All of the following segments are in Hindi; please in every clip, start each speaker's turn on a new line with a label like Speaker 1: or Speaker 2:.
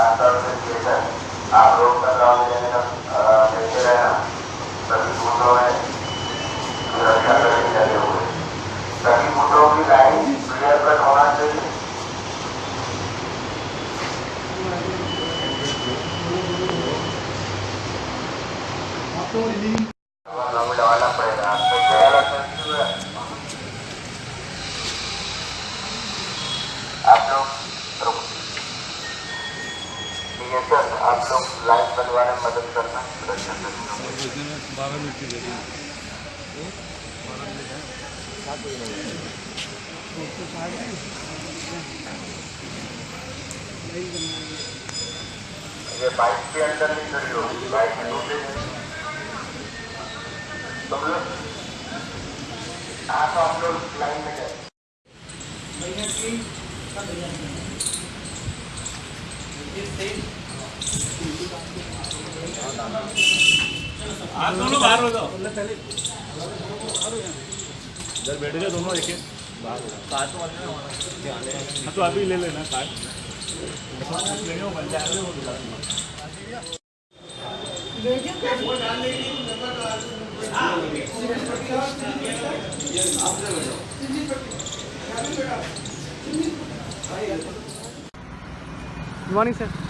Speaker 1: पाँच साल से आप सभी बूथों की लाइन क्लियर होना चाहिए लगाना पड़ेगा आपको क्या लगता है आप लोग रुको। ठीक है सर आप लोग लाइन मदद करना सुरक्षा ये बाइक के अंदर नहीं खड़ी होगी, बाइक में दूसरे तुम लोग तो हम लोग लाइन में जाए
Speaker 2: आप दोनों बाहर हो जाओ। इधर बैठ गए दोनों एक एक। हाँ तो अभी ले लेना कार्ड लेंगे वो बन जाएँगे वो दिला
Speaker 3: गुड मॉर्निंग सर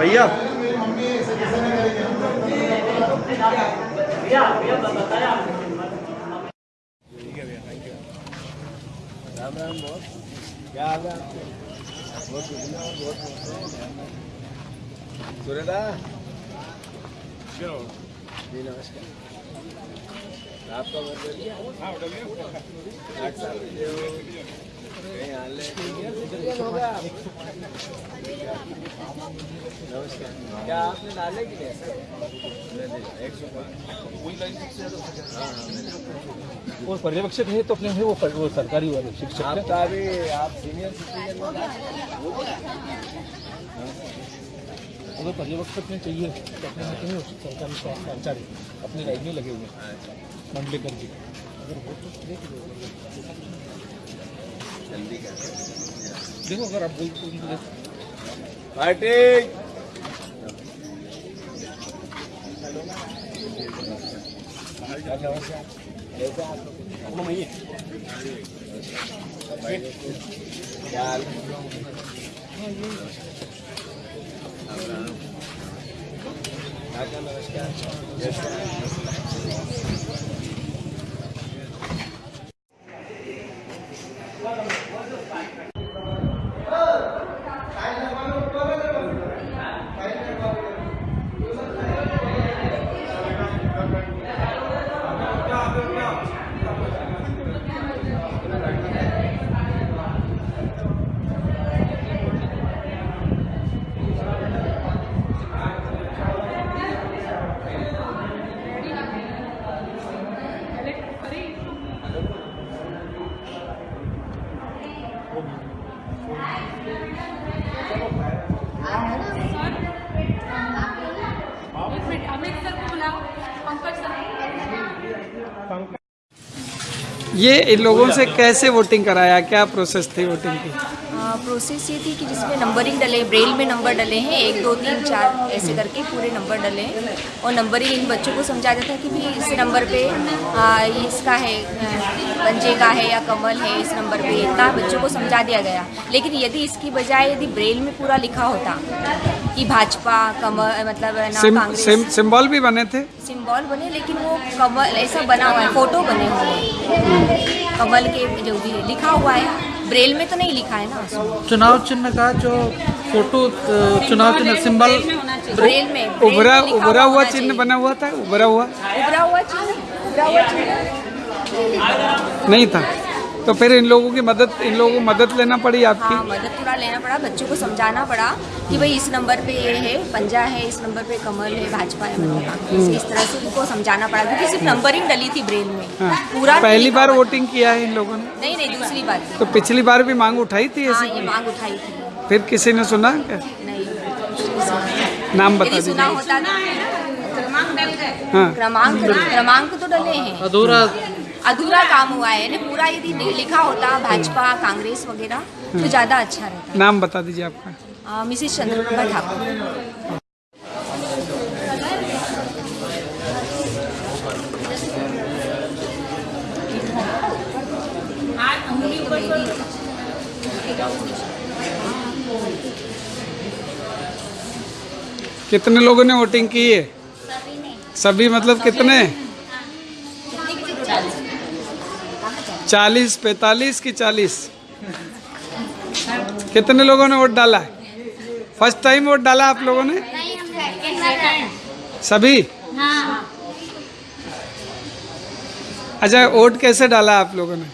Speaker 3: भैया।
Speaker 2: राम राम बहुत क्या है जी नमस्कार। आपका आठ साल। हो क्या आपने डाले कि नहीं हाँ हाँ
Speaker 3: वो पर्यवेक्षक है तो अपने है वो, वो सरकारी वाले शिक्षक
Speaker 2: आप अभी आप सीनियर सिटीजन
Speaker 3: अगर पर्यवेक्षक में चाहिए तो अपने यहाँ कहीं सरकारी कर्मचारी अपनी लाइन में लगे हुए हैं। मंडलेकर जी। अगर वो तो देख अगर आप बोलते हो तो
Speaker 2: नमस्कार कैसे हैं?
Speaker 4: एक मिनट अमित सर को बुलाओ पंकज सर
Speaker 5: ये इन लोगों से कैसे वोटिंग कराया? क्या प्रोसेस थी वोटिंग की?
Speaker 6: आ, प्रोसेस ये थी कि जिसमें नंबरिंग डले ब्रेल में नंबर डले हैं एक दो तीन चार ऐसे करके पूरे नंबर डले हैं। और नंबरिंग इन बच्चों को समझा जाता है कि भी इस नंबर पे आ, इसका है पंजे का है या कमल है इस नंबर पे इतना बच्चों को समझा दिया गया। लेकिन यदि इसकी बजाय यदि ब्रेल में पूरा लिखा होता कि भाजपा कमल मतलब है ना
Speaker 5: सिम,
Speaker 6: कांग्रेस।
Speaker 5: सिम, सिंबल भी बने थे?
Speaker 6: सिंबल बने लेकिन वो कमल ऐसा बना हुआ है फ़ोटो बने हुए हैं। कमल के जो भी है लिखा हुआ है ब्रेल में तो नहीं लिखा है ना
Speaker 3: चुनाव चिन्ह का जो फ़ोटो चुनाव चिन्ह सिंबल
Speaker 6: ब्रेल में
Speaker 5: उभरा उभरा हुआ चिन्ह बना हुआ था? उभरा हुआ?
Speaker 6: उभरा हुआ चिन्ह उभरा हुआ चिन्ह।
Speaker 5: नहीं था। तो फिर इन लोगों की मदद इन लोगों को मदद लेना पड़ी आपकी?
Speaker 6: हाँ मदद थोड़ा लेना पड़ा बच्चों को समझाना पड़ा कि भाई इस नंबर पे ये है पंजा है इस नंबर पे कमल है भाजपा है मतलब इस तरह से उनको समझाना पड़ा क्योंकि सिर्फ़ नंबरिंग डली थी ब्रेल में।
Speaker 5: हाँ।
Speaker 6: पूरा
Speaker 5: पहली बार वोटिंग किया है इन लोगों ने?
Speaker 6: नहीं नहीं दूसरी बार।
Speaker 5: तो पिछली बार भी मांग उठाई थी
Speaker 6: हाँ ये मांग उठाई थी।
Speaker 5: फिर किसी ने सुना क्या?
Speaker 6: नहीं
Speaker 5: नाम बता
Speaker 6: सुना होता ना
Speaker 5: हाँ।
Speaker 6: क्रमांक क्रमांक तो डले हैं।
Speaker 3: अधूरा
Speaker 6: अधूरा काम हुआ है यानी पूरा यदि लिखा होता भाजपा कांग्रेस वगैरह तो ज़्यादा अच्छा रहता।
Speaker 5: नाम बता दीजिए आपका।
Speaker 6: मिसेस चंद्रप्रभा ठाकुर।
Speaker 5: कितने लोगों ने वोटिंग की है? सभी मतलब कितने? चालीस पैतालीस की चालीस। कितने लोगों ने वोट डाला? है फ़र्स्ट टाइम वोट डाला आप लोगों ने? सभी? अच्छा वोट कैसे डाला आप लोगों ने?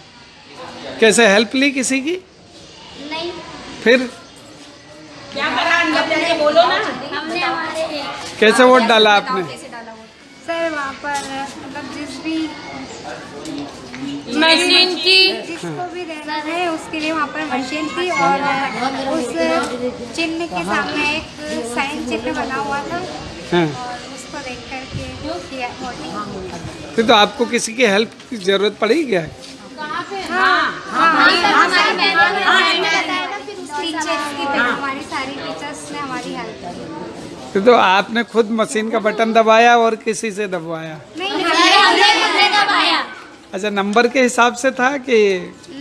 Speaker 5: कैसे हेल्प ली किसी की?
Speaker 7: नहीं
Speaker 5: फिर? क्या बोलो ना।
Speaker 7: हमने हमारे
Speaker 5: कैसे वोट डाला आपने?
Speaker 7: पर मतलब जिस भी
Speaker 4: मशीन की
Speaker 7: जिसको भी देना है उसके लिए वहाँ पर मशीन थी और उस चिन्ह के सामने एक साइन चिन्ह बना हुआ था
Speaker 5: हाँ
Speaker 7: उसको देख करके किया
Speaker 5: फिर तो आपको किसी की हेल्प की ज़रूरत पड़ी क्या
Speaker 7: टीचर्स की हमारी सारी टीचर्स ने हमारी हेल्प की
Speaker 5: फिर तो आपने खुद मशीन का बटन दबाया और किसी से दबवाया?
Speaker 7: दबाया।
Speaker 5: अच्छा नंबर के हिसाब से था कि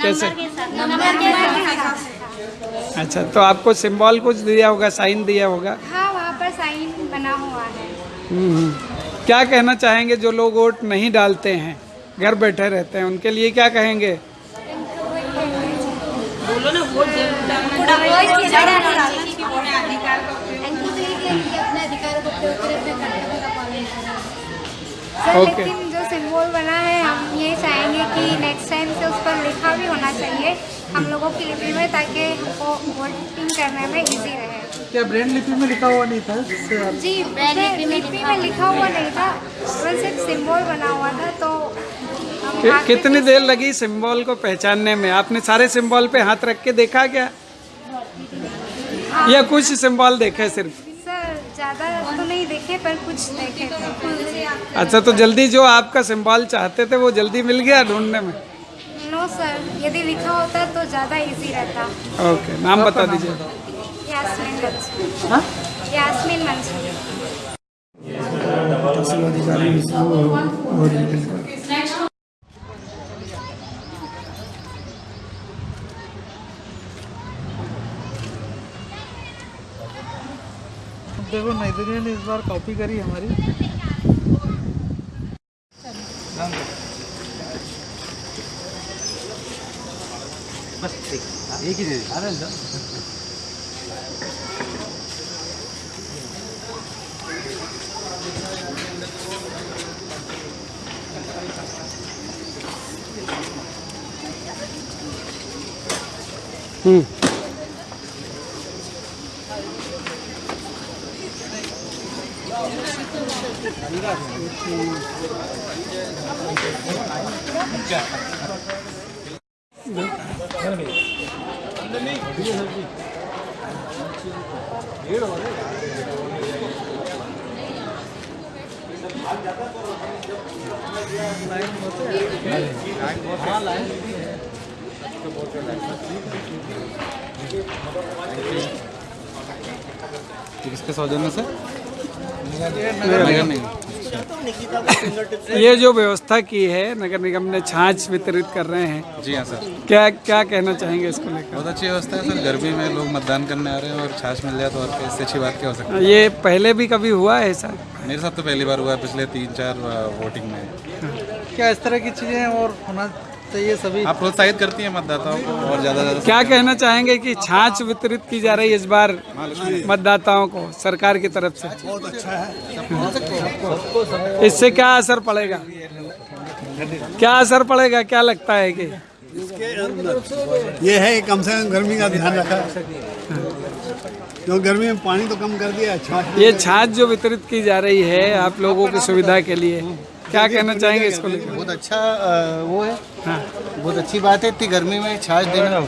Speaker 5: कैसे?
Speaker 7: नंबर के हिसाब से।
Speaker 5: अच्छा तो आपको सिंबल कुछ दिया होगा साइन दिया होगा?
Speaker 7: हाँ वहाँ पर साइन बना हुआ है।
Speaker 5: हम्म, हम्म। क्या कहना चाहेंगे जो लोग वोट नहीं डालते हैं घर बैठे रहते हैं उनके लिए क्या कहेंगे
Speaker 7: अपने अधिकारों को प्रयोग करें अपने कर्तव्य का पालन करें सर
Speaker 5: ओके।
Speaker 7: लेकिन जो सिंबल बना है हम ये चाहेंगे कि नेक्स्ट टाइम से उस पर लिखा भी होना चाहिए हम लोगों की लिपि में ताकि हमको वोटिंग करने में इजी रहे।
Speaker 3: क्या ब्रेन लिपि में लिखा हुआ नहीं था?
Speaker 7: जी उसमें लिपि में लिखा हुआ नहीं था बस एक सिंबल बना हुआ था तो
Speaker 5: कि, कितनी देर लगी सिंबल को पहचानने में? आपने सारे सिंबल पे हाथ रख के देखा क्या? या कुछ सिंबल देखे सिर्फ़?
Speaker 7: सर ज़्यादा तो नहीं देखे पर कुछ देखे थे।
Speaker 5: अच्छा तो जल्दी जो आपका सिंबल चाहते थे वो जल्दी मिल गया ढूँढने में?
Speaker 7: नो सर यदि लिखा होता तो ज़्यादा इजी रहता।
Speaker 5: ओके नाम बता दीजिए।
Speaker 7: यास्मीन मंसूर
Speaker 3: हाँ?
Speaker 7: मंसूर
Speaker 3: देखो नाइजीरिया ने इस बार कॉपी करी हमारी।
Speaker 5: हम्म।
Speaker 8: किसके सौजन्य से?
Speaker 5: ये जो व्यवस्था की है नगर निगम ने छाछ वितरित कर रहे हैं।
Speaker 8: जी हाँ सर।
Speaker 5: क्या क्या कहना चाहेंगे इसको लेकर?
Speaker 8: बहुत अच्छी व्यवस्था है सर। गर्मी में लोग मतदान करने आ रहे हैं और छाछ मिल जाए तो और इससे अच्छी बात क्या हो सकती है?
Speaker 5: ये पहले भी कभी हुआ है ऐसा?
Speaker 8: मेरे साथ तो पहली बार हुआ है पिछले तीन चार वोटिंग में।
Speaker 3: क्या इस तरह की चीज़ें और होना चाहिए सभी
Speaker 8: आप प्रोत्साहित करती हैं मतदाताओं को और ज़्यादा ज़्यादा
Speaker 5: क्या कहना चाहेंगे कि छाछ वितरित की जा रही है इस बार मतदाताओं को सरकार की तरफ़ से? बहुत अच्छा है। इससे क्या असर पड़ेगा? क्या असर पड़ेगा? क्या लगता है कि?
Speaker 9: ये है कि कम से कम गर्मी का ध्यान रखा। क्यों गर्मी में पानी तो कम कर दिया अच्छा
Speaker 5: ये छाछ जो वितरित की जा रही है आप लोगों की सुविधा के लिए क्या कहना चाहेंगे इसको लेकर?
Speaker 10: बहुत अच्छा वो है। बहुत अच्छी बात है इतनी गर्मी में छाछ देना।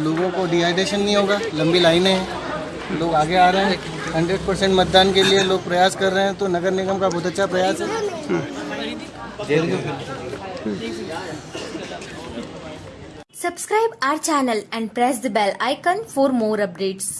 Speaker 10: लोगों को डिहाइड्रेशन नहीं होगा लंबी लाइनें हैं। लोग आगे आ रहे हैं हंड्रेड परसेंट मतदान के लिए लोग प्रयास कर रहे हैं तो नगर निगम का बहुत अच्छा प्रयास है।
Speaker 6: Subscribe our channel and press the bell icon for more updates.